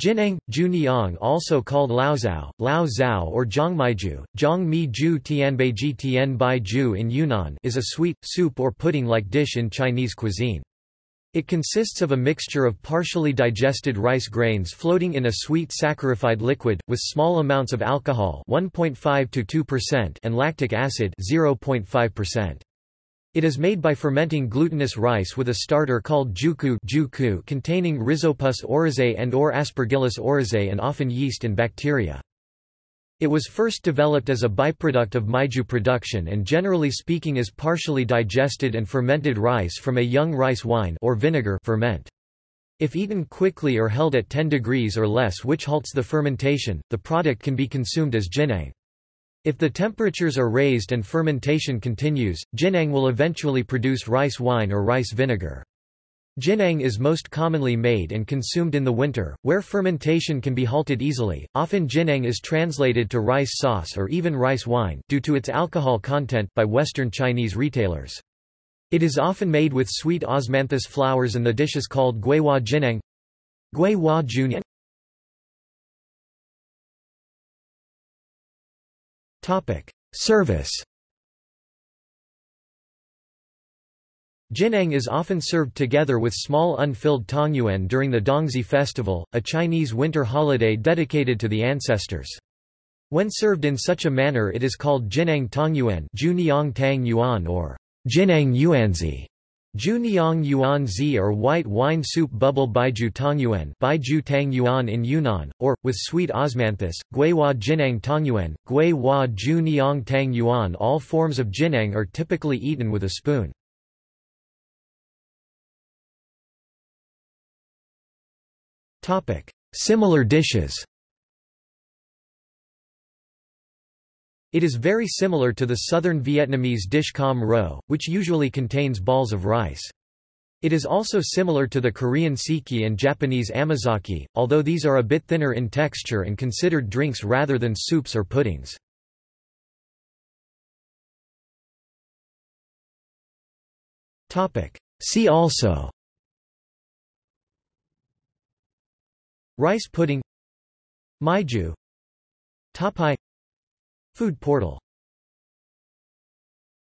Jineng, Juniang also called Laozao, Lao Zhao or Zhangmaiju, Zhangmi-ju Tianbeiji Tianbaiju in Yunnan is a sweet, soup or pudding-like dish in Chinese cuisine. It consists of a mixture of partially digested rice grains floating in a sweet saccharified liquid, with small amounts of alcohol 1.5 to 2% and lactic acid 0.5%. It is made by fermenting glutinous rice with a starter called jiuqu, jiuqu containing Rhizopus oryzae and or Aspergillus oryzae and often yeast and bacteria. It was first developed as a byproduct of mijiu production and generally speaking is partially digested and fermented rice from a young rice wine or vinegar ferment. If eaten quickly or held at 10 degrees or less which halts the fermentation, the product can be consumed as jineng. If the temperatures are raised and fermentation continues, jineng will eventually produce rice wine or rice vinegar. Jineng is most commonly made and consumed in the winter, where fermentation can be halted easily. Often jineng is translated to rice sauce or even rice wine due to its alcohol content by Western Chinese retailers. It is often made with sweet osmanthus flowers and the dish is called guihua jineng. Guihua junyan Service Jineng is often served together with small unfilled tangyuan during the Dongzhi festival, a Chinese winter holiday dedicated to the ancestors. When served in such a manner it is called Jineng Tangyuan or Jineng Yuanzi. Juniang Yuan Zi or white wine soup bubble Baiju Tangyuan Baiju Tang Yuan in Yunnan, or, with sweet osmanthus, Guihua Jinang Tangyuan, Guihua Juniang Tang Yuan All forms of jineng are typically eaten with a spoon. Similar dishes It is very similar to the southern Vietnamese dish com ro, which usually contains balls of rice. It is also similar to the Korean sikhye and Japanese amazake, although these are a bit thinner in texture and considered drinks rather than soups or puddings. See also Rice pudding Mijiu Tapai Food portal